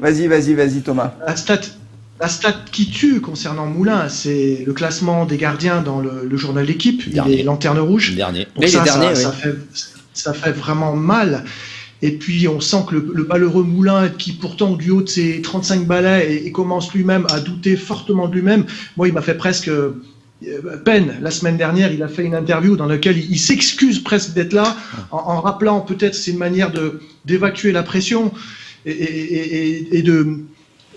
Vas-y, vas-y, vas-y, Thomas. La stat, la stat qui tue concernant Moulin, c'est le classement des gardiens dans le, journal d'équipe. Il est lanterne rouge. Dernier. Donc ça, ça, fait, ça fait vraiment mal. Et puis on sent que le, malheureux Moulin, qui pourtant du haut de ses 35 balais et, commence lui-même à douter fortement de lui-même, moi il m'a fait presque euh, peine. La semaine dernière, il a fait une interview dans laquelle il, s'excuse presque d'être là, en, rappelant peut-être c'est une manière de d'évacuer la pression et, et de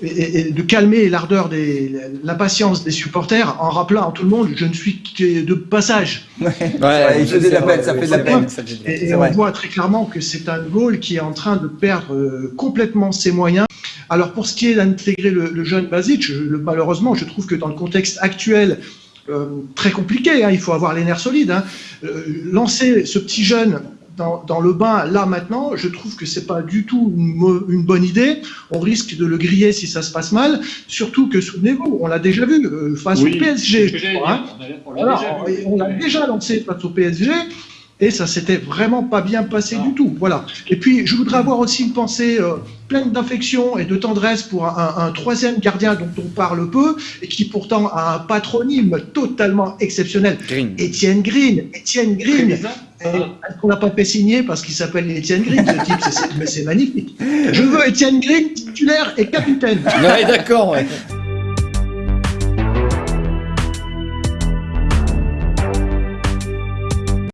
et, de calmer l'ardeur des l'impatience des supporters en rappelant à tout le monde je ne suis que de passage. Ouais, ouais il faisait de la peine, ça fait de la peine. Et, on voit très clairement que c'est un goal qui est en train de perdre euh, complètement ses moyens. Alors pour ce qui est d'intégrer le, jeune Basic, malheureusement, je trouve que dans le contexte actuel, euh, très compliqué, hein, il faut avoir les nerfs solides. Hein, euh, lancer ce petit jeune dans, le bain là maintenant, je trouve que c'est pas du tout une, bonne idée. On risque de le griller si ça se passe mal. Surtout que souvenez-vous, on l'a déjà vu euh, face au PSG. Hein. on l'a déjà lancé face au PSG et ça s'était vraiment pas bien passé du tout. Voilà. Et puis, je voudrais avoir aussi une pensée euh, pleine d'affection et de tendresse pour un, troisième gardien dont on parle peu et qui pourtant a un patronyme totalement exceptionnel. Green. Étienne Green. Étienne Green. On l'a pas fait signer parce qu'il s'appelle Étienne Green, ce type, mais c'est magnifique. Je veux Étienne Green titulaire et capitaine. Ouais, d'accord.